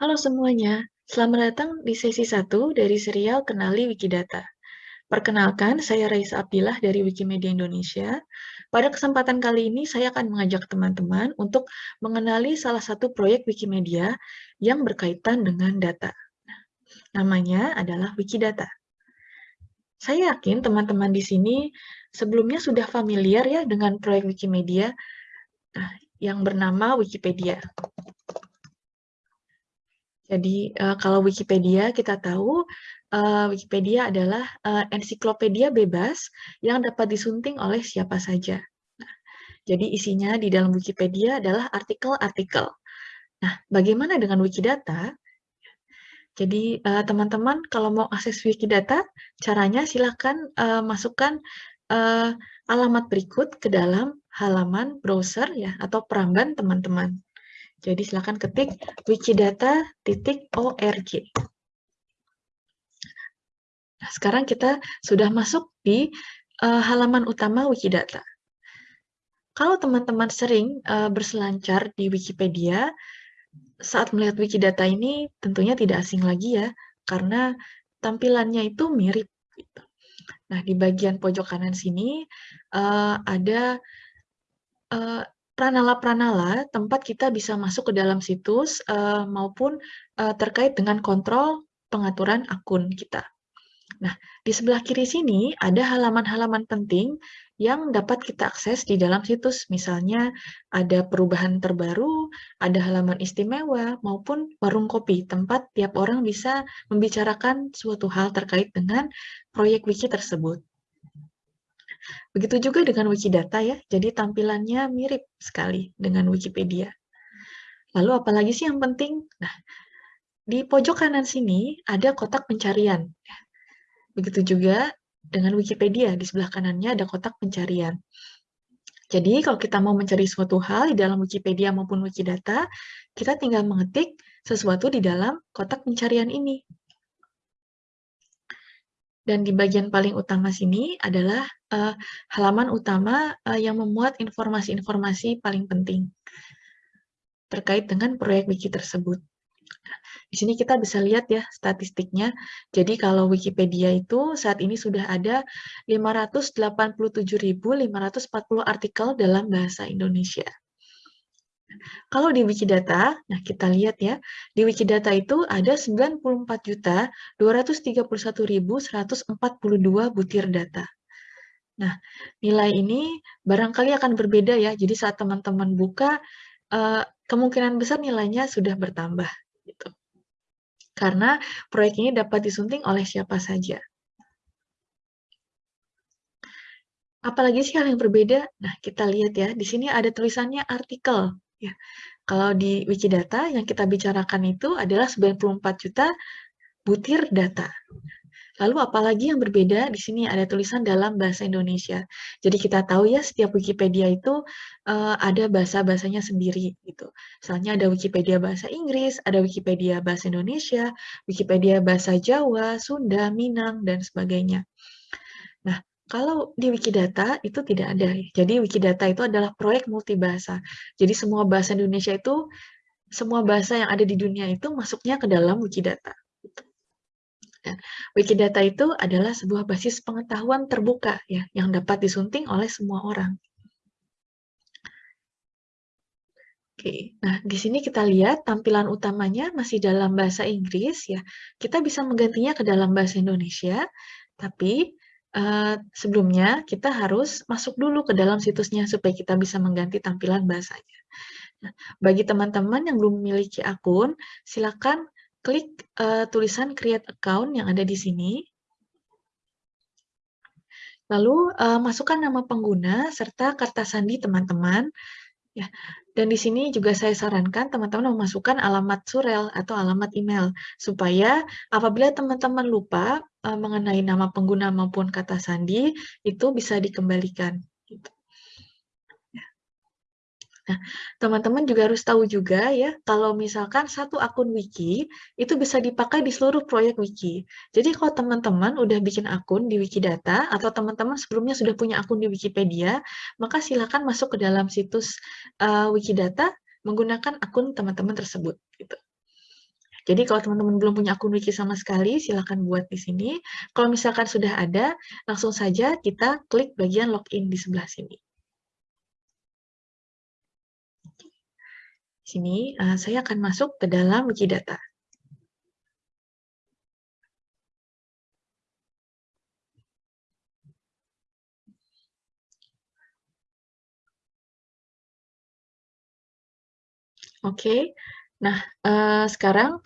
Halo semuanya, selamat datang di sesi 1 dari serial Kenali Wikidata. Perkenalkan, saya Raisa Abdillah dari Wikimedia Indonesia. Pada kesempatan kali ini, saya akan mengajak teman-teman untuk mengenali salah satu proyek Wikimedia yang berkaitan dengan data. Namanya adalah Wikidata. Saya yakin teman-teman di sini sebelumnya sudah familiar ya dengan proyek Wikimedia nah, yang bernama Wikipedia. Jadi uh, kalau Wikipedia kita tahu uh, Wikipedia adalah uh, ensiklopedia bebas yang dapat disunting oleh siapa saja. Nah, jadi isinya di dalam Wikipedia adalah artikel-artikel. Nah, bagaimana dengan Wikidata? Jadi teman-teman uh, kalau mau akses Wikidata, caranya silakan uh, masukkan uh, alamat berikut ke dalam halaman browser ya atau peramban teman-teman. Jadi silakan ketik wikidata.org. Nah, sekarang kita sudah masuk di uh, halaman utama Wikidata. Kalau teman-teman sering uh, berselancar di Wikipedia, saat melihat Wikidata ini tentunya tidak asing lagi ya, karena tampilannya itu mirip. Gitu. Nah, di bagian pojok kanan sini uh, ada uh, pranala-pranala tempat kita bisa masuk ke dalam situs uh, maupun uh, terkait dengan kontrol pengaturan akun kita. Nah, di sebelah kiri sini ada halaman-halaman penting yang dapat kita akses di dalam situs. Misalnya ada perubahan terbaru, ada halaman istimewa, maupun warung kopi, tempat tiap orang bisa membicarakan suatu hal terkait dengan proyek wiki tersebut. Begitu juga dengan Wikidata ya, jadi tampilannya mirip sekali dengan Wikipedia. Lalu apalagi sih yang penting? Nah, di pojok kanan sini ada kotak pencarian. Begitu juga dengan Wikipedia, di sebelah kanannya ada kotak pencarian. Jadi kalau kita mau mencari suatu hal di dalam Wikipedia maupun Wikidata, kita tinggal mengetik sesuatu di dalam kotak pencarian ini. Dan di bagian paling utama sini adalah uh, halaman utama uh, yang memuat informasi-informasi paling penting terkait dengan proyek wiki tersebut. Di sini kita bisa lihat ya statistiknya. Jadi kalau Wikipedia itu saat ini sudah ada 587.540 artikel dalam bahasa Indonesia. Kalau di Wikidata, nah kita lihat ya, di Wikidata itu ada 94.231.142 butir data. Nah, nilai ini barangkali akan berbeda ya, jadi saat teman-teman buka, eh, kemungkinan besar nilainya sudah bertambah. Gitu. Karena proyek ini dapat disunting oleh siapa saja. Apalagi sih hal yang berbeda? Nah, kita lihat ya, di sini ada tulisannya artikel. Ya. Kalau di Wikidata yang kita bicarakan itu adalah 94 juta butir data. Lalu apalagi yang berbeda di sini ada tulisan dalam bahasa Indonesia. Jadi kita tahu ya setiap Wikipedia itu uh, ada bahasa-bahasanya sendiri gitu. Misalnya ada Wikipedia bahasa Inggris, ada Wikipedia bahasa Indonesia, Wikipedia bahasa Jawa, Sunda, Minang dan sebagainya. Nah, kalau di Wikidata itu tidak ada. Jadi Wikidata itu adalah proyek multibahasa. Jadi semua bahasa Indonesia itu, semua bahasa yang ada di dunia itu masuknya ke dalam Wikidata. Dan Wikidata itu adalah sebuah basis pengetahuan terbuka ya, yang dapat disunting oleh semua orang. Oke, nah di sini kita lihat tampilan utamanya masih dalam bahasa Inggris ya. Kita bisa menggantinya ke dalam bahasa Indonesia, tapi uh, sebelumnya kita harus masuk dulu ke dalam situsnya supaya kita bisa mengganti tampilan bahasanya. Nah, bagi teman-teman yang belum memiliki akun, silakan klik uh, tulisan create account yang ada di sini. Lalu uh, masukkan nama pengguna serta kata sandi teman-teman. Ya, dan di sini juga saya sarankan teman-teman memasukkan alamat surel atau alamat email supaya apabila teman-teman lupa uh, mengenai nama pengguna maupun kata sandi itu bisa dikembalikan. Gitu. Ya. Nah, teman-teman juga harus tahu juga ya, kalau misalkan satu akun wiki, itu bisa dipakai di seluruh proyek wiki. Jadi kalau teman-teman udah bikin akun di Wikidata, atau teman-teman sebelumnya sudah punya akun di Wikipedia, maka silakan masuk ke dalam situs uh, Wikidata menggunakan akun teman-teman tersebut. Gitu. Jadi kalau teman-teman belum punya akun wiki sama sekali, silakan buat di sini. Kalau misalkan sudah ada, langsung saja kita klik bagian login di sebelah sini. Sini uh, saya akan masuk ke dalam Wikidata. Oke, nah uh, sekarang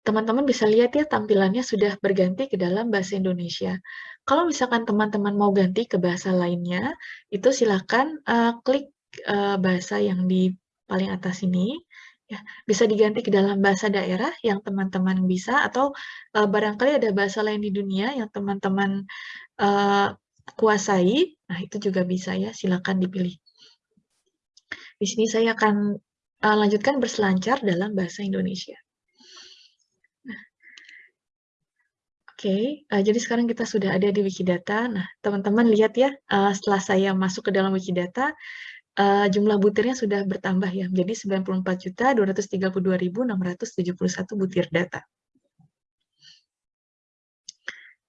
teman-teman bisa lihat ya tampilannya sudah berganti ke dalam bahasa Indonesia. Kalau misalkan teman-teman mau ganti ke bahasa lainnya, itu silakan uh, klik uh, bahasa yang di paling atas ini. Ya, bisa diganti ke dalam bahasa daerah yang teman-teman bisa, atau uh, barangkali ada bahasa lain di dunia yang teman-teman uh, kuasai, nah itu juga bisa ya, silakan dipilih. Di sini saya akan uh, lanjutkan berselancar dalam bahasa Indonesia. Nah, Oke, okay, uh, jadi sekarang kita sudah ada di Wikidata. Nah, teman-teman lihat ya, uh, setelah saya masuk ke dalam Wikidata, uh, jumlah butirnya sudah bertambah ya, menjadi 94.232.671 butir data.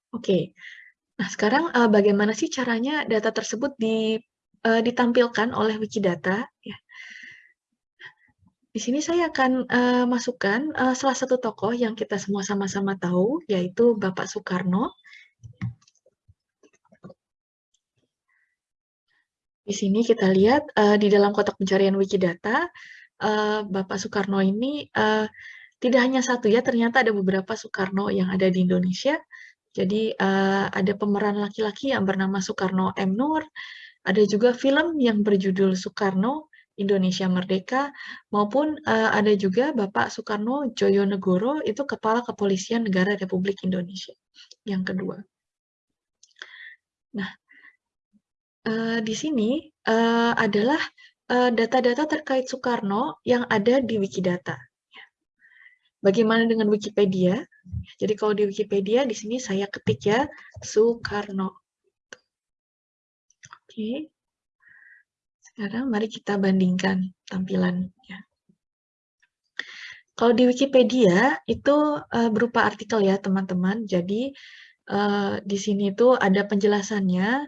Oke, okay. nah sekarang uh, bagaimana sih caranya data tersebut di, uh, ditampilkan oleh Wikidata? Ya. Di sini saya akan uh, masukkan uh, salah satu tokoh yang kita semua sama-sama tahu, yaitu Bapak Soekarno. Di sini kita lihat uh, di dalam kotak pencarian Wikidata, uh, Bapak Soekarno ini uh, tidak hanya satu ya, ternyata ada beberapa Soekarno yang ada di Indonesia. Jadi uh, ada pemeran laki-laki yang bernama Soekarno M. Nur, ada juga film yang berjudul Soekarno, Indonesia Merdeka, maupun uh, ada juga Bapak Soekarno Joyonegoro, itu Kepala Kepolisian Negara Republik Indonesia, yang kedua. Nah, uh, di sini uh, adalah data-data uh, terkait Soekarno yang ada di Wikidata. Bagaimana dengan Wikipedia? Jadi kalau di Wikipedia, di sini saya ketik ya, Soekarno. Oke. Sekarang mari kita bandingkan tampilannya. Kalau di Wikipedia itu uh, berupa artikel ya teman-teman. Jadi uh, di sini itu ada penjelasannya.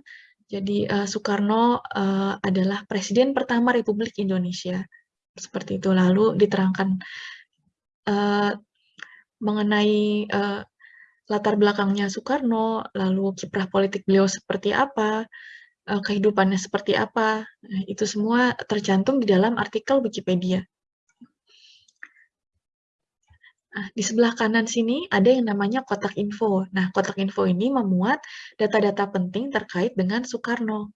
Jadi uh, Soekarno uh, adalah presiden pertama Republik Indonesia. Seperti itu. Lalu diterangkan uh, mengenai uh, latar belakangnya Soekarno, lalu kiprah politik beliau seperti apa, uh, kehidupannya seperti apa. Nah, itu semua tercantum di dalam artikel Wikipedia. Nah, di sebelah kanan sini ada yang namanya kotak info. Nah, kotak info ini memuat data-data penting terkait dengan Soekarno.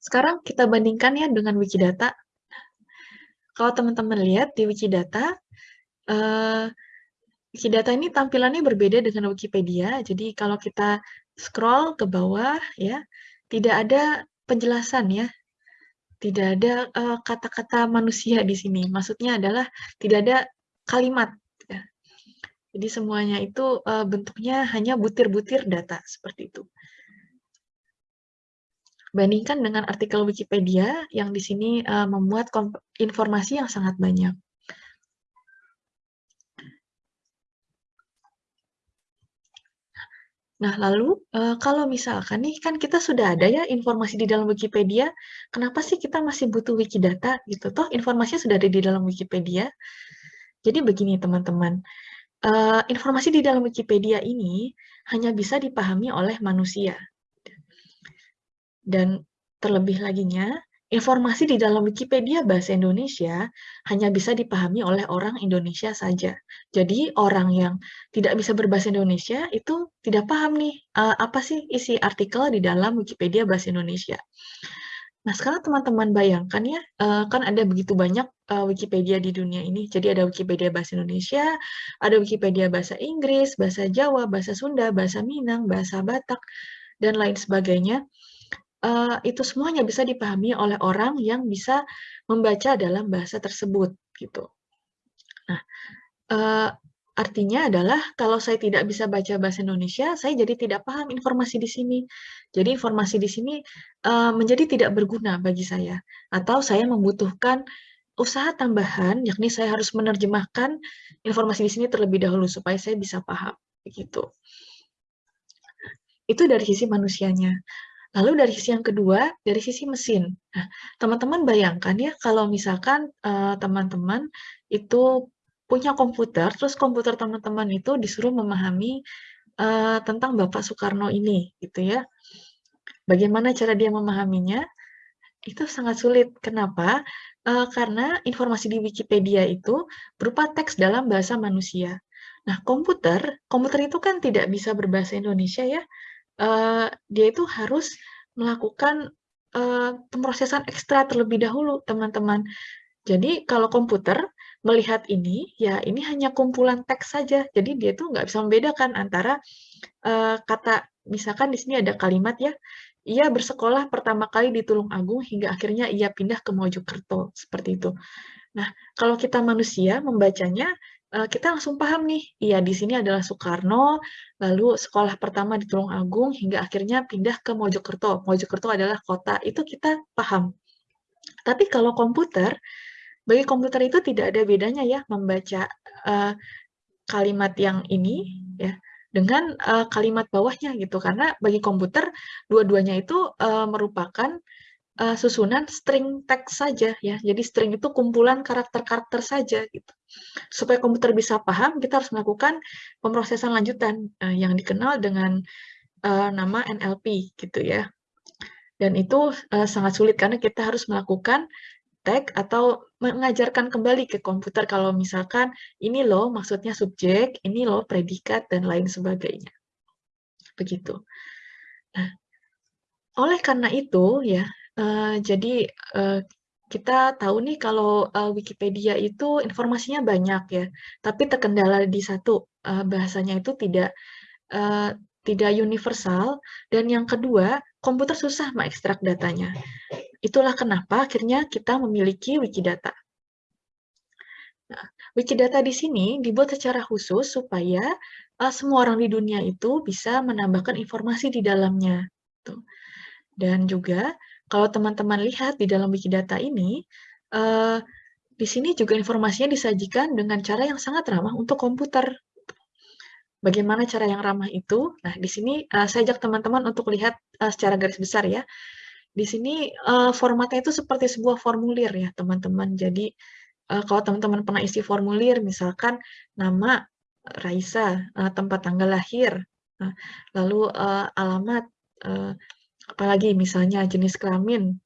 Sekarang kita bandingkan ya dengan Wikidata. Kalau teman-teman lihat di Wikidata, uh, Wikidata ini tampilannya berbeda dengan Wikipedia. Jadi kalau kita scroll ke bawah ya, tidak ada penjelasan ya. Tidak ada eh, kata-kata uh, manusia di sini. Maksudnya adalah tidak ada kalimat ya. Jadi semuanya itu uh, bentuknya hanya butir-butir data seperti itu. Bandingkan dengan artikel Wikipedia yang di sini uh, memuat informasi yang sangat banyak. Nah, lalu uh, kalau misalkan nih kan kita sudah ada ya informasi di dalam Wikipedia, kenapa sih kita masih butuh Wikidata gitu? Toh informasinya sudah ada di dalam Wikipedia. Jadi begini teman-teman, uh, informasi di dalam Wikipedia ini hanya bisa dipahami oleh manusia. Dan terlebih laginya, Informasi di dalam Wikipedia bahasa Indonesia hanya bisa dipahami oleh orang Indonesia saja. Jadi orang yang tidak bisa berbahasa Indonesia itu tidak paham nih uh, apa sih isi artikel di dalam Wikipedia bahasa Indonesia. Nah sekarang teman-teman bayangkan ya, uh, kan ada begitu banyak uh, Wikipedia di dunia ini. Jadi ada Wikipedia bahasa Indonesia, ada Wikipedia bahasa Inggris, bahasa Jawa, bahasa Sunda, bahasa Minang, bahasa Batak, dan lain sebagainya uh, itu semuanya bisa dipahami oleh orang yang bisa membaca dalam bahasa tersebut gitu. Nah, artinya adalah kalau saya tidak bisa baca bahasa Indonesia, saya jadi tidak paham informasi di sini. Jadi informasi di sini uh, menjadi tidak berguna bagi saya, atau saya membutuhkan usaha tambahan, yakni saya harus menerjemahkan informasi di sini terlebih dahulu supaya saya bisa paham, begitu. Itu dari sisi manusianya. Lalu dari sisi yang kedua, dari sisi mesin. Nah, teman-teman bayangkan ya kalau misalkan teman-teman uh, itu punya komputer, terus komputer teman-teman itu disuruh memahami uh, tentang Bapak Soekarno ini, gitu ya. Bagaimana cara dia memahaminya? Itu sangat sulit. Kenapa? Uh, karena informasi di Wikipedia itu berupa teks dalam bahasa manusia. Nah, komputer, komputer itu kan tidak bisa berbahasa Indonesia ya, uh, dia itu harus melakukan uh, pemrosesan ekstra terlebih dahulu, teman-teman. Jadi kalau komputer melihat ini, ya ini hanya kumpulan teks saja. Jadi dia tuh nggak bisa membedakan antara uh, kata, misalkan di sini ada kalimat ya, ia bersekolah pertama kali di Tulung Agung hingga akhirnya ia pindah ke Mojokerto, seperti itu. Nah, kalau kita manusia membacanya, kita langsung paham nih, iya di sini adalah Soekarno, lalu sekolah pertama di Tulung Agung, hingga akhirnya pindah ke Mojokerto. Mojokerto adalah kota, itu kita paham. Tapi kalau komputer, bagi komputer itu tidak ada bedanya ya membaca uh, kalimat yang ini ya dengan uh, kalimat bawahnya gitu karena bagi komputer dua-duanya itu uh, merupakan uh, susunan string teks saja ya. Jadi string itu kumpulan karakter-karakter saja gitu. Supaya komputer bisa paham, kita harus melakukan pemrosesan lanjutan uh, yang dikenal dengan uh, nama NLP gitu ya. Dan itu uh, sangat sulit karena kita harus melakukan tag atau mengajarkan kembali ke komputer kalau misalkan ini loh maksudnya subjek, ini loh predikat dan lain sebagainya. Begitu. Nah, oleh karena itu ya, Uh, jadi, uh, kita tahu nih kalau, uh, Wikipedia itu informasinya banyak ya, tapi terkendala di satu, uh, bahasanya itu tidak, uh, tidak universal, dan yang kedua, komputer susah mengekstrak datanya. Itulah kenapa akhirnya kita memiliki Wikidata. Nah, Wikidata di sini dibuat secara khusus supaya, uh, semua orang di dunia itu bisa menambahkan informasi di dalamnya, tuh. Dan juga kalau teman-teman lihat di dalam Wikidata ini, uh, di sini juga informasinya disajikan dengan cara yang sangat ramah untuk komputer. Bagaimana cara yang ramah itu? Nah, di sini uh, saya ajak teman-teman untuk lihat uh, secara garis besar ya. Di sini uh, formatnya itu seperti sebuah formulir ya, teman-teman. Jadi, uh, kalau teman-teman pernah isi formulir, misalkan nama Raisa, uh, tempat tanggal lahir, uh, lalu uh, alamat, uh, apalagi misalnya jenis kelamin,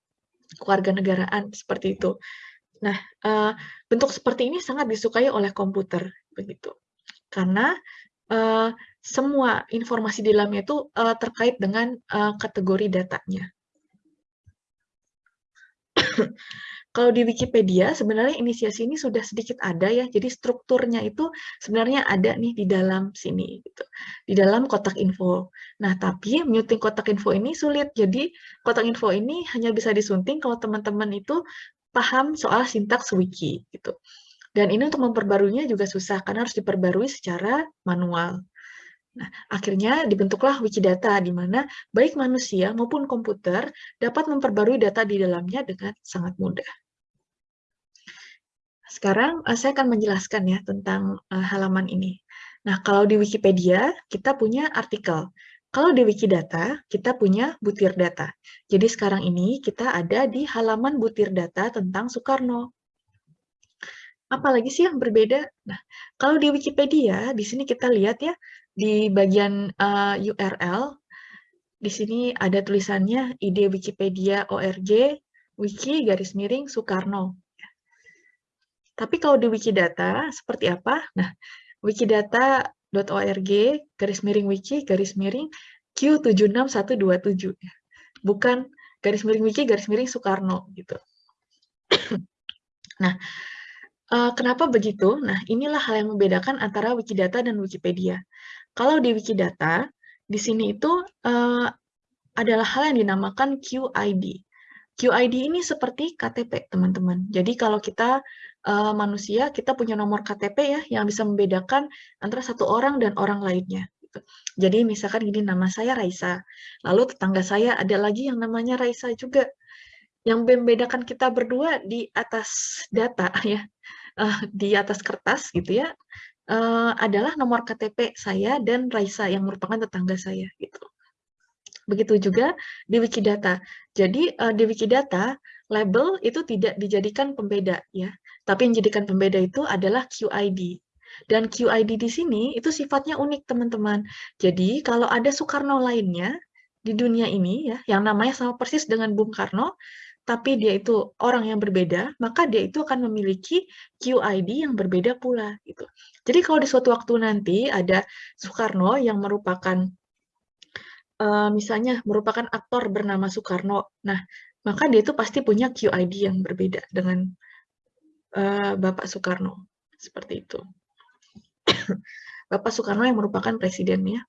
keluarga negaraan seperti itu. Nah, uh, bentuk seperti ini sangat disukai oleh komputer, begitu. Karena uh, semua informasi di dalamnya itu uh, terkait dengan uh, kategori datanya. Kalau di Wikipedia, sebenarnya inisiasi ini sudah sedikit ada ya, jadi strukturnya itu sebenarnya ada nih di dalam sini, gitu. di dalam kotak info. Nah, tapi muting kotak info ini sulit, jadi kotak info ini hanya bisa disunting kalau teman-teman itu paham soal sintaks wiki. gitu. Dan ini untuk memperbaruinya juga susah, karena harus diperbarui secara manual. Nah, akhirnya dibentuklah Wikidata, di mana baik manusia maupun komputer dapat memperbarui data di dalamnya dengan sangat mudah. Sekarang uh, saya akan menjelaskan ya tentang uh, halaman ini. Nah, kalau di Wikipedia kita punya artikel. Kalau di Wikidata kita punya butir data. Jadi sekarang ini kita ada di halaman butir data tentang Soekarno. Apalagi sih yang berbeda? Nah, kalau di Wikipedia, di sini kita lihat ya, di bagian uh, eh, URL, di sini ada tulisannya ide Wikipedia ORG, wiki garis miring Soekarno. Tapi kalau di Wikidata, seperti apa? Nah, wikidata.org, garis miring wiki, garis miring Q76127. Bukan garis miring wiki, garis miring Soekarno. gitu. nah, uh, kenapa begitu? Nah, inilah hal yang membedakan antara Wikidata dan Wikipedia. Kalau di Wikidata, di sini itu uh, adalah hal yang dinamakan QID. QID ini seperti KTP, teman-teman. Jadi kalau kita uh, manusia, kita punya nomor KTP ya, yang bisa membedakan antara satu orang dan orang lainnya. Jadi misalkan gini, nama saya Raisa, lalu tetangga saya ada lagi yang namanya Raisa juga. Yang membedakan kita berdua di atas data ya, uh, di atas kertas gitu ya, uh, adalah nomor KTP saya dan Raisa yang merupakan tetangga saya gitu. Begitu juga di Wikidata. Jadi uh, di Wikidata label itu tidak dijadikan pembeda ya, tapi yang dijadikan pembeda itu adalah QID. Dan QID di sini itu sifatnya unik teman-teman. Jadi kalau ada Soekarno lainnya di dunia ini ya, yang namanya sama persis dengan Bung Karno, tapi dia itu orang yang berbeda, maka dia itu akan memiliki QID yang berbeda pula gitu. Jadi kalau di suatu waktu nanti ada Soekarno yang merupakan uh, misalnya merupakan aktor bernama Soekarno, nah maka dia itu pasti punya QID yang berbeda dengan uh, Bapak Soekarno seperti itu. Bapak Soekarno yang merupakan presidennya.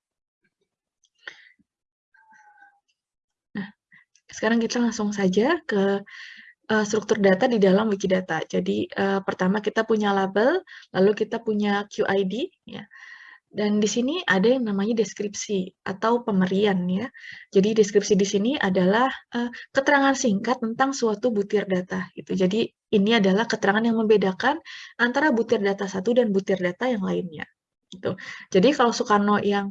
Sekarang kita langsung saja ke uh, struktur data di dalam Wikidata. Jadi uh, pertama kita punya label, lalu kita punya QID, ya. Dan di sini ada yang namanya deskripsi atau pemerian ya. Jadi deskripsi di sini adalah uh, keterangan singkat tentang suatu butir data gitu. Jadi ini adalah keterangan yang membedakan antara butir data satu dan butir data yang lainnya. Gitu. Jadi kalau Soekarno yang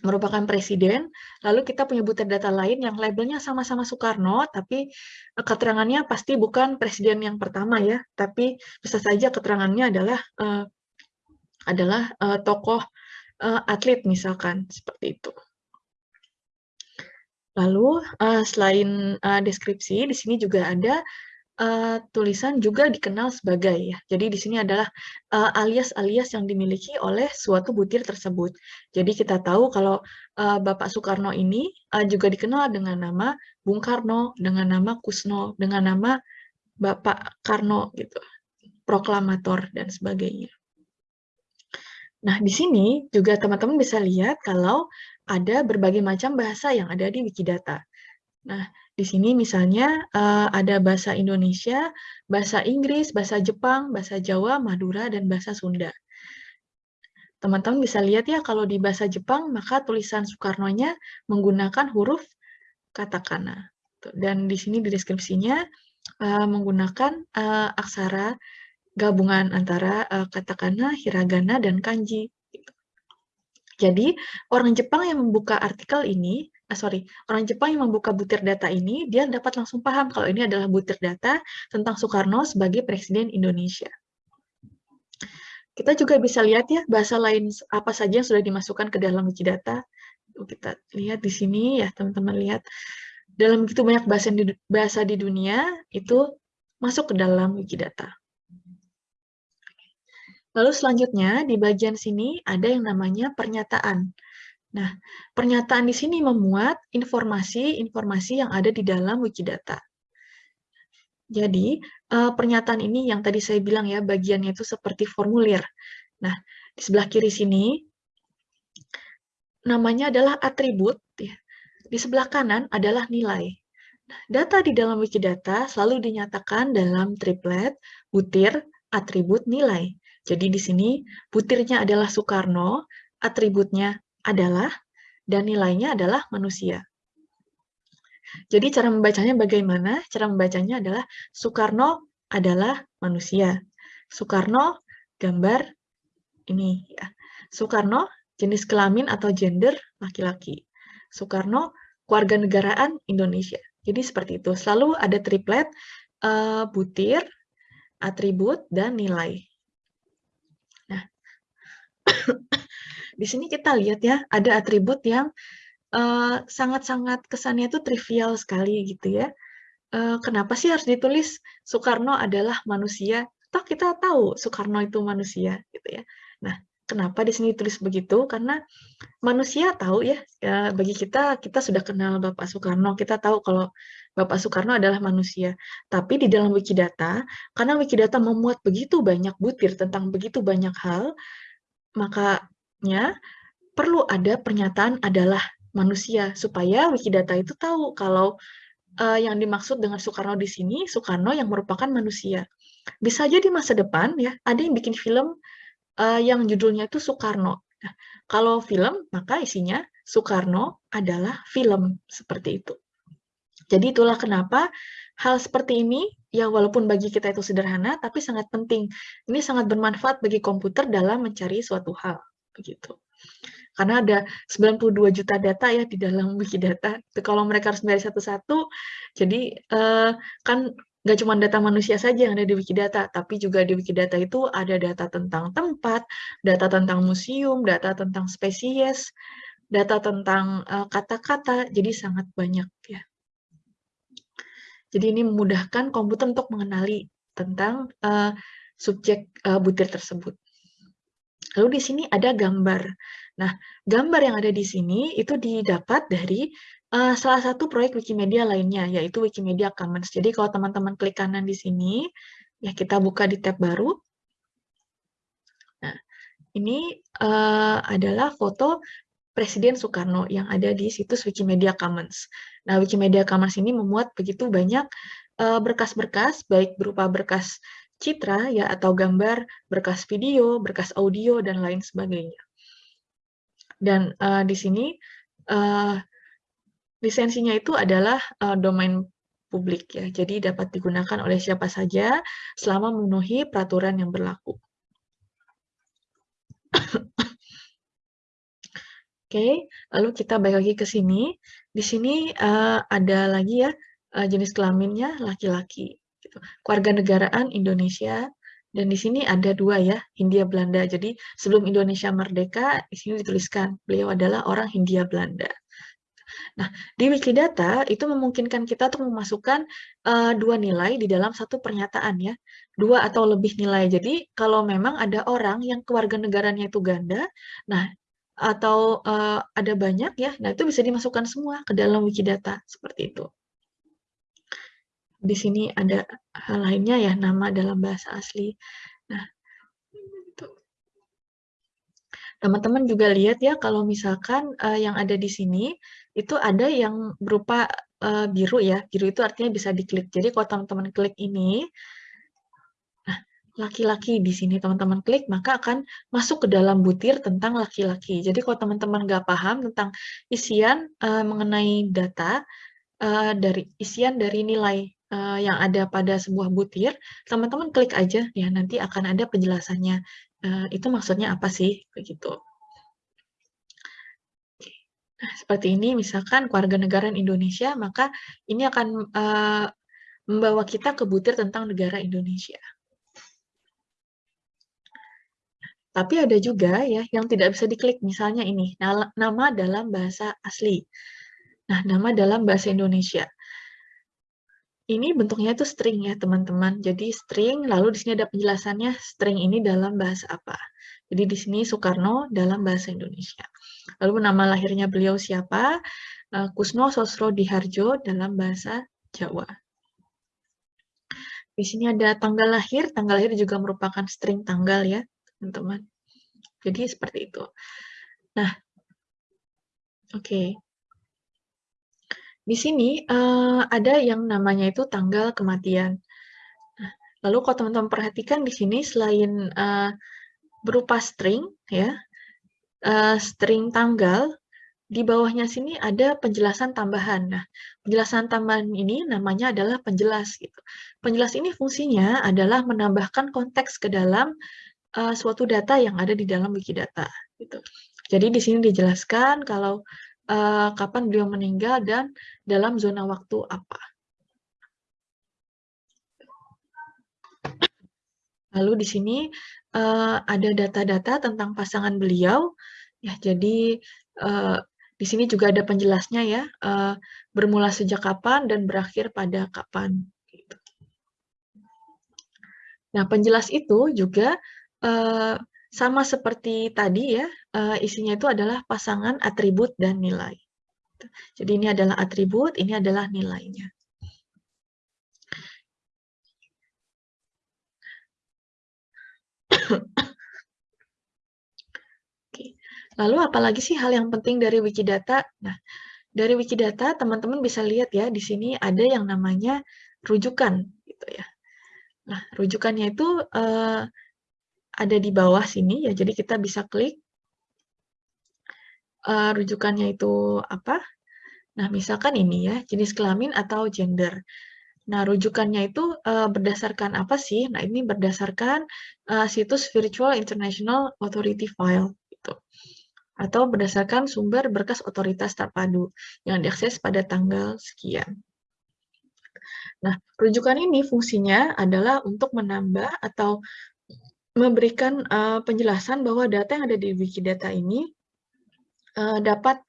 merupakan presiden, lalu kita punya butir data lain yang labelnya sama-sama Soekarno, tapi eh, keterangannya pasti bukan presiden yang pertama ya, tapi bisa saja keterangannya adalah uh, adalah uh, tokoh uh, atlet misalkan seperti itu. Lalu uh, selain uh, deskripsi, di sini juga ada uh, tulisan juga dikenal sebagai ya. Jadi di sini adalah alias-alias uh, yang dimiliki oleh suatu butir tersebut. Jadi kita tahu kalau uh, Bapak Soekarno ini uh, juga dikenal dengan nama Bung Karno, dengan nama Kusno, dengan nama Bapak Karno gitu, proklamator dan sebagainya. Nah, di sini juga teman-teman bisa lihat kalau ada berbagai macam bahasa yang ada di Wikidata. Nah, di sini misalnya uh, ada bahasa Indonesia, bahasa Inggris, bahasa Jepang, bahasa Jawa, Madura, dan bahasa Sunda. Teman-teman bisa lihat ya, kalau di bahasa Jepang, maka tulisan Soekarno-nya menggunakan huruf katakana. Dan di sini di deskripsinya uh, menggunakan uh, aksara gabungan antara katakana, hiragana, dan kanji. Jadi, orang Jepang yang membuka artikel ini, ah, sorry, orang Jepang yang membuka butir data ini, dia dapat langsung paham kalau ini adalah butir data tentang Soekarno sebagai Presiden Indonesia. Kita juga bisa lihat ya, bahasa lain apa saja yang sudah dimasukkan ke dalam Wikidata. Kita lihat di sini ya, teman-teman lihat. Dalam begitu banyak bahasa di, bahasa di dunia, itu masuk ke dalam Wikidata. Lalu selanjutnya di bagian sini ada yang namanya pernyataan. Nah, pernyataan di sini memuat informasi-informasi yang ada di dalam Wikidata. Jadi, uh, pernyataan ini yang tadi saya bilang ya, bagiannya itu seperti formulir. Nah, di sebelah kiri sini, namanya adalah atribut. Ya. Di sebelah kanan adalah nilai. Nah, data di dalam Wikidata selalu dinyatakan dalam triplet, butir, atribut, nilai. Jadi di sini butirnya adalah Soekarno, atributnya adalah, dan nilainya adalah manusia. Jadi cara membacanya bagaimana? Cara membacanya adalah Soekarno adalah manusia. Soekarno gambar ini ya. Soekarno jenis kelamin atau gender laki-laki. Soekarno keluarga negaraan Indonesia. Jadi seperti itu. Selalu ada triplet uh, butir, atribut, dan nilai. Di sini kita lihat ya, ada atribut yang eh, sangat-sangat uh, kesannya itu trivial sekali gitu ya. Uh, kenapa sih harus ditulis Soekarno adalah manusia? Toh kita tahu Soekarno itu manusia gitu ya. Nah, kenapa di sini tulis begitu? Karena manusia tahu ya, ya, bagi kita kita sudah kenal Bapak Soekarno, kita tahu kalau Bapak Soekarno adalah manusia. Tapi di dalam Wikidata, karena Wikidata memuat begitu banyak butir tentang begitu banyak hal, Makanya perlu ada pernyataan adalah manusia supaya Wikidata itu tahu kalau uh, yang dimaksud dengan Soekarno di sini Soekarno yang merupakan manusia. Bisa aja di masa depan ya ada yang bikin film uh, yang judulnya itu Soekarno. Nah, kalau film maka isinya Soekarno adalah film seperti itu. Jadi itulah kenapa hal seperti ini, yang walaupun bagi kita itu sederhana, tapi sangat penting. Ini sangat bermanfaat bagi komputer dalam mencari suatu hal, begitu. Karena ada 92 juta data ya di dalam Wikidata. Kalau mereka harus dari satu-satu, jadi eh, kan nggak cuma data manusia saja yang ada di Wikidata, tapi juga di Wikidata itu ada data tentang tempat, data tentang museum, data tentang spesies, data tentang eh, kata-kata, uh, jadi sangat banyak ya. Jadi ini memudahkan komputer untuk mengenali tentang uh, subjek uh, butir tersebut. Lalu di sini ada gambar. Nah, gambar yang ada di sini itu didapat dari uh, salah satu proyek Wikimedia lainnya, yaitu Wikimedia Commons. Jadi kalau teman-teman klik kanan di sini, ya kita buka di tab baru. Nah, ini uh, adalah foto Presiden Soekarno yang ada di situs Wikimedia Commons. Nah, Wikimedia Commons ini memuat begitu banyak eh, berkas-berkas, baik berupa berkas citra ya atau gambar, berkas video, berkas audio dan lain sebagainya. Dan uh, di sini uh, lisensinya itu adalah uh, domain publik ya, jadi dapat digunakan oleh siapa saja selama memenuhi peraturan yang berlaku. Oke, lalu kita balik lagi ke sini. Di sini uh, ada lagi ya uh, jenis kelaminnya laki-laki. Gitu. Keluarga negaraan Indonesia dan di sini ada dua ya Hindia Belanda. Jadi sebelum Indonesia merdeka di sini dituliskan beliau adalah orang Hindia Belanda. Nah, di Wikidata itu memungkinkan kita untuk memasukkan uh, dua nilai di dalam satu pernyataan ya, dua atau lebih nilai. Jadi kalau memang ada orang yang keluarga negaranya itu ganda, nah atau uh, ada banyak ya, nah itu bisa dimasukkan semua ke dalam Wikidata seperti itu. Di sini ada hal lainnya ya, nama dalam bahasa asli. Nah, Teman-teman juga lihat ya kalau misalkan uh, yang ada di sini itu ada yang berupa uh, biru ya. Biru itu artinya bisa diklik. Jadi kalau teman-teman klik ini, laki-laki di sini teman-teman klik, maka akan masuk ke dalam butir tentang laki-laki. Jadi kalau teman-teman nggak paham tentang isian uh, mengenai data, uh, dari isian dari nilai uh, yang ada pada sebuah butir, teman-teman klik aja, ya nanti akan ada penjelasannya. Uh, itu maksudnya apa sih? Begitu. Nah, seperti ini, misalkan keluarga negara Indonesia, maka ini akan uh, membawa kita ke butir tentang negara Indonesia. Tapi ada juga ya yang tidak bisa diklik, misalnya ini, nama dalam bahasa asli. Nah, nama dalam bahasa Indonesia. Ini bentuknya itu string ya, teman-teman. Jadi string, lalu di sini ada penjelasannya string ini dalam bahasa apa. Jadi di sini Soekarno dalam bahasa Indonesia. Lalu nama lahirnya beliau siapa? Eh, Kusno Sosro Diharjo dalam bahasa Jawa. Di sini ada tanggal lahir, tanggal lahir juga merupakan string tanggal ya, teman-teman. Jadi seperti itu. Nah, oke. Okay. Di sini uh, ada yang namanya itu tanggal kematian. Lalu kalau teman-teman perhatikan di sini selain uh, berupa string, ya, uh, string tanggal, di bawahnya sini ada penjelasan tambahan. Nah, penjelasan tambahan ini namanya adalah penjelas. Gitu. Penjelas ini fungsinya adalah menambahkan konteks ke dalam uh, suatu data yang ada di dalam Wikidata. Gitu. Jadi di sini dijelaskan kalau uh, kapan beliau meninggal dan dalam zona waktu apa. Lalu di sini uh, ada data-data tentang pasangan beliau. Ya, jadi uh, di sini juga ada penjelasnya ya, uh, bermula sejak kapan dan berakhir pada kapan. Gitu. Nah, penjelas itu juga uh, sama seperti tadi ya, uh, isinya itu adalah pasangan atribut dan nilai. Jadi ini adalah atribut, ini adalah nilainya. Lalu apalagi sih hal yang penting dari Wikidata? Nah, dari Wikidata teman-teman bisa lihat ya di sini ada yang namanya rujukan gitu ya. Nah, rujukannya itu uh, ada di bawah sini ya. Jadi kita bisa klik uh, rujukannya itu apa. Nah, misalkan ini ya, jenis kelamin atau gender. Nah, rujukannya itu uh, berdasarkan apa sih? Nah, ini berdasarkan uh, situs Virtual International Authority File gitu. Atau berdasarkan sumber berkas otoritas terpadu yang diakses pada tanggal sekian. Nah, rujukan ini fungsinya adalah untuk menambah atau memberikan uh, penjelasan bahwa data yang ada di Wikidata ini uh, dapat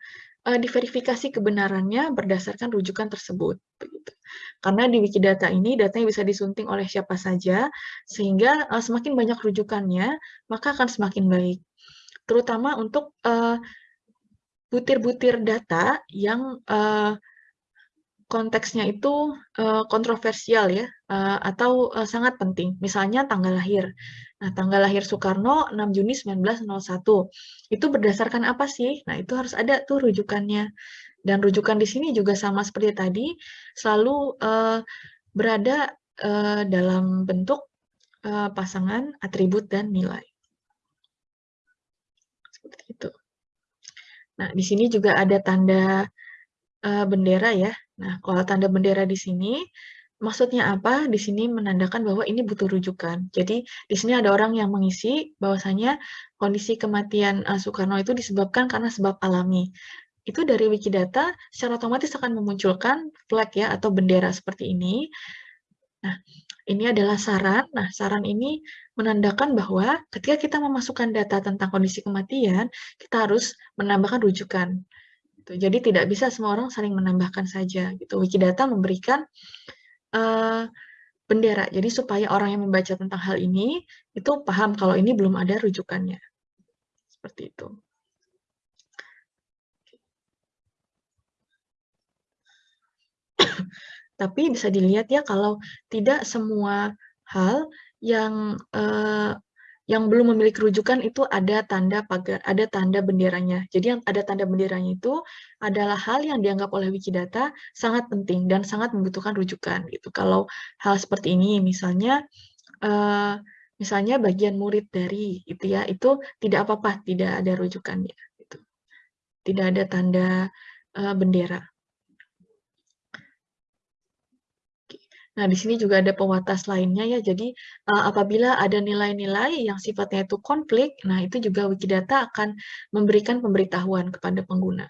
uh, diverifikasi kebenarannya berdasarkan rujukan tersebut. Begitu. Karena di Wikidata ini datanya bisa disunting oleh siapa saja, sehingga uh, semakin banyak rujukannya, maka akan semakin baik. Terutama untuk butir-butir uh, data yang uh, konteksnya itu kontroversial ya, atau sangat penting. Misalnya tanggal lahir. Nah, tanggal lahir Soekarno 6 Juni 1901. Itu berdasarkan apa sih? Nah, itu harus ada tuh rujukannya. Dan rujukan di sini juga sama seperti tadi, selalu uh, berada uh, dalam bentuk uh, pasangan, atribut, dan nilai. Seperti itu. Nah, di sini juga ada tanda uh, bendera ya. Nah, kalau tanda bendera di sini, Maksudnya apa? Di sini menandakan bahwa ini butuh rujukan. Jadi, di sini ada orang yang mengisi bahwasanya kondisi kematian uh, Soekarno itu disebabkan karena sebab alami. Itu dari Wikidata secara otomatis akan memunculkan flag ya atau bendera seperti ini. Nah, ini adalah saran. Nah, saran ini menandakan bahwa ketika kita memasukkan data tentang kondisi kematian, kita harus menambahkan rujukan. Gitu. Jadi tidak bisa semua orang saling menambahkan saja. Gitu. Wikidata memberikan uh, bendera. Jadi supaya orang yang membaca tentang hal ini itu paham kalau ini belum ada rujukannya. Seperti itu. Tapi bisa dilihat ya kalau tidak semua hal yang uh, yang belum memiliki rujukan itu ada tanda pagar, ada tanda benderanya. Jadi yang ada tanda benderanya itu adalah hal yang dianggap oleh Wikidata sangat penting dan sangat membutuhkan rujukan gitu. Kalau hal seperti ini misalnya uh, misalnya bagian murid dari itu ya, itu tidak apa-apa, tidak ada rujukannya gitu. Tidak ada tanda uh, bendera. Nah, di sini juga ada pewatas lainnya ya. Jadi, uh, apabila ada nilai-nilai yang sifatnya itu konflik, nah itu juga Wikidata akan memberikan pemberitahuan kepada pengguna.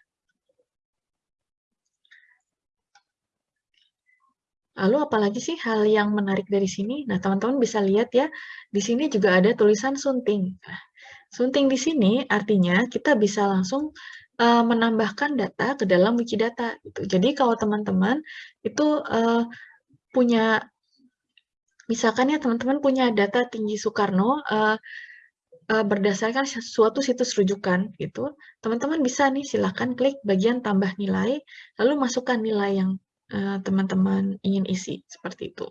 Lalu apalagi sih hal yang menarik dari sini? Nah, teman-teman bisa lihat ya, di sini juga ada tulisan sunting. Nah, sunting di sini artinya kita bisa langsung uh, menambahkan data ke dalam Wikidata. Gitu. Jadi kalau teman-teman itu uh, punya misalkan ya teman-teman punya data tinggi Soekarno uh, uh, berdasarkan suatu situs rujukan gitu, teman-teman bisa nih silahkan klik bagian tambah nilai, lalu masukkan nilai yang teman-teman uh, ingin isi seperti itu.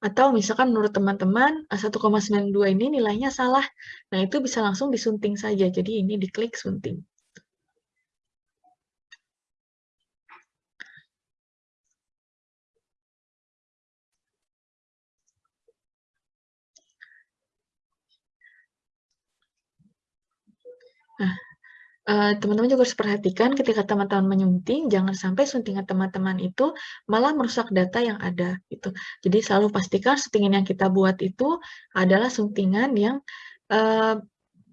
Atau misalkan menurut teman-teman 1,92 ini nilainya salah, nah itu bisa langsung disunting saja. Jadi ini diklik sunting. Nah, eh, teman-teman juga harus perhatikan ketika teman-teman menyunting, jangan sampai suntingan teman-teman itu malah merusak data yang ada. Gitu. Jadi selalu pastikan suntingan yang kita buat itu adalah suntingan yang uh,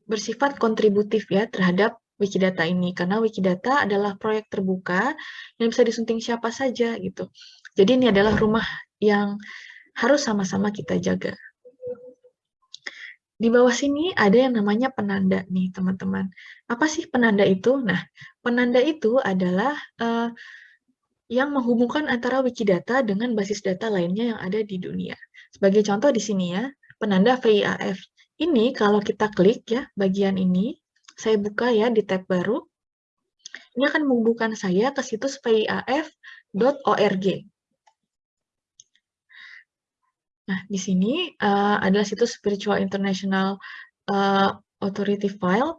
bersifat kontributif ya terhadap Wikidata ini. Karena Wikidata adalah proyek terbuka yang bisa disunting siapa saja gitu. Jadi ini adalah rumah yang harus sama-sama kita jaga. Di bawah sini ada yang namanya penanda nih, teman-teman. Apa sih penanda itu? Nah, penanda itu adalah uh, yang menghubungkan antara Wikidata dengan basis data lainnya yang ada di dunia. Sebagai contoh di sini ya, penanda VIAF. Ini kalau kita klik ya, bagian ini, saya buka ya di tab baru, ini akan menghubungkan saya ke situs viaf.org. Nah, di sini uh, adalah situs Spiritual International uh, Authority File,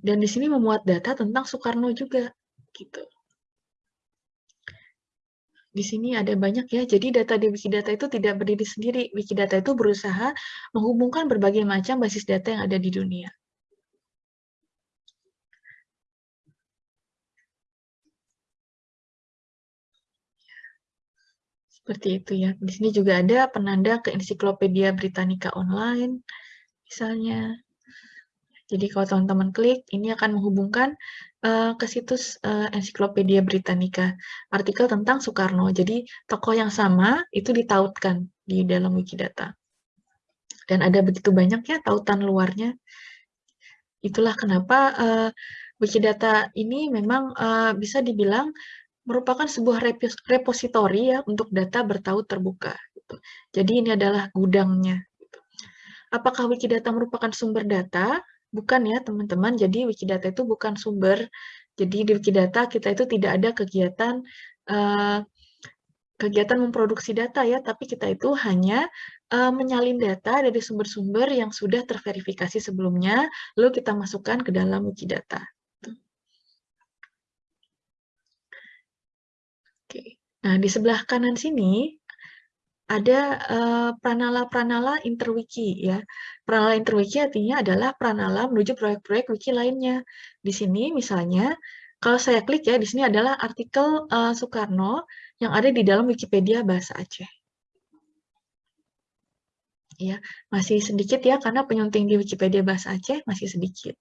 dan di sini memuat data tentang Soekarno juga, gitu. Di sini ada banyak ya, jadi data di Wikidata itu tidak berdiri sendiri. Wikidata itu berusaha menghubungkan berbagai macam basis data yang ada di dunia. Seperti itu ya. Di sini juga ada penanda ke Ensiklopedia Britannica Online, misalnya. Jadi kalau teman-teman klik, ini akan menghubungkan uh, ke situs uh, Ensiklopedia Britannica, artikel tentang Soekarno. Jadi tokoh yang sama itu ditautkan di dalam Wikidata. Dan ada begitu banyak ya tautan luarnya. Itulah kenapa uh, Wikidata ini memang uh, bisa dibilang merupakan sebuah repositori ya untuk data bertaut terbuka. Gitu. Jadi ini adalah gudangnya. Gitu. Apakah Wikidata merupakan sumber data? Bukan ya teman-teman, jadi Wikidata itu bukan sumber. Jadi di Wikidata kita itu tidak ada kegiatan uh, kegiatan memproduksi data ya, tapi kita itu hanya uh, menyalin data dari sumber-sumber yang sudah terverifikasi sebelumnya, lalu kita masukkan ke dalam Wikidata. Oke. Nah, di sebelah kanan sini ada uh, pranala-pranala interwiki ya. Pranala interwiki artinya adalah pranala menuju proyek-proyek wiki lainnya. Di sini misalnya kalau saya klik ya di sini adalah artikel uh, Soekarno yang ada di dalam Wikipedia bahasa Aceh. Ya, masih sedikit ya karena penyunting di Wikipedia bahasa Aceh masih sedikit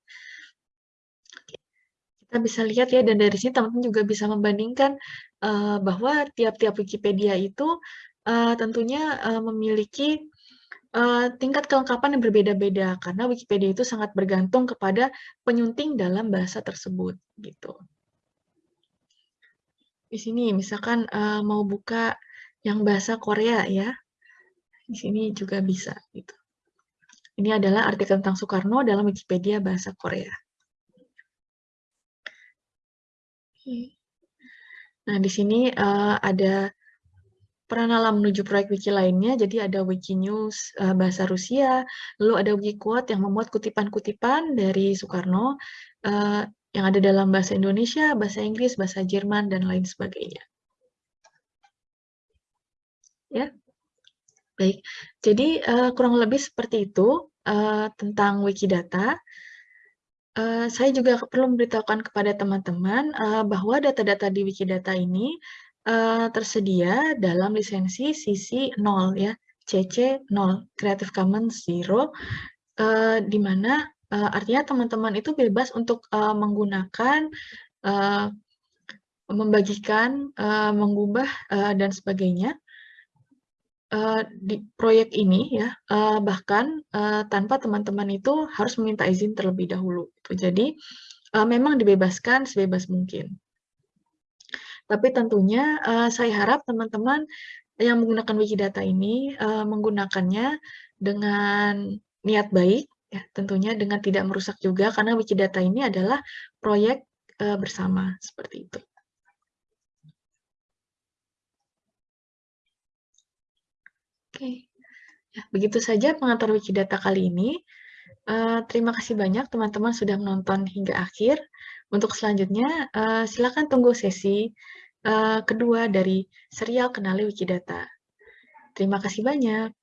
kita bisa lihat ya dan dari sini teman-teman juga bisa membandingkan uh, bahwa tiap-tiap Wikipedia itu uh, tentunya uh, memiliki uh, tingkat kelengkapan yang berbeda-beda karena Wikipedia itu sangat bergantung kepada penyunting dalam bahasa tersebut gitu. Di sini misalkan uh, mau buka yang bahasa Korea ya, di sini juga bisa gitu. Ini adalah artikel tentang Soekarno dalam Wikipedia bahasa Korea. Nah, di sini uh, ada pranala menuju proyek wiki lainnya, jadi ada Wikinews uh, bahasa Rusia, lalu ada Wikiquote yang memuat kutipan-kutipan dari Soekarno uh, yang ada dalam bahasa Indonesia, bahasa Inggris, bahasa Jerman, dan lain sebagainya. Ya, baik. Jadi uh, kurang lebih seperti itu uh, tentang Wikidata. Uh, saya juga perlu memberitahukan kepada teman-teman uh, bahwa data-data di Wikidata ini uh, tersedia dalam lisensi CC 0 ya, CC 0, Creative Commons Zero, uh, di mana uh, artinya teman-teman itu bebas untuk uh, menggunakan, uh, membagikan, uh, mengubah, uh, dan sebagainya uh, di proyek ini ya, uh, bahkan uh, tanpa teman-teman itu harus meminta izin terlebih dahulu. Gitu. Jadi uh, memang dibebaskan sebebas mungkin. Tapi tentunya uh, saya harap teman-teman yang menggunakan Wikidata ini uh, menggunakannya dengan niat baik, ya tentunya dengan tidak merusak juga karena Wikidata ini adalah proyek uh, bersama seperti itu. Oke, ya, begitu saja pengantar Wikidata kali ini. Uh, terima kasih banyak teman-teman sudah menonton hingga akhir. Untuk selanjutnya, uh, silakan tunggu sesi uh, kedua dari serial Kenali Wikidata. Terima kasih banyak.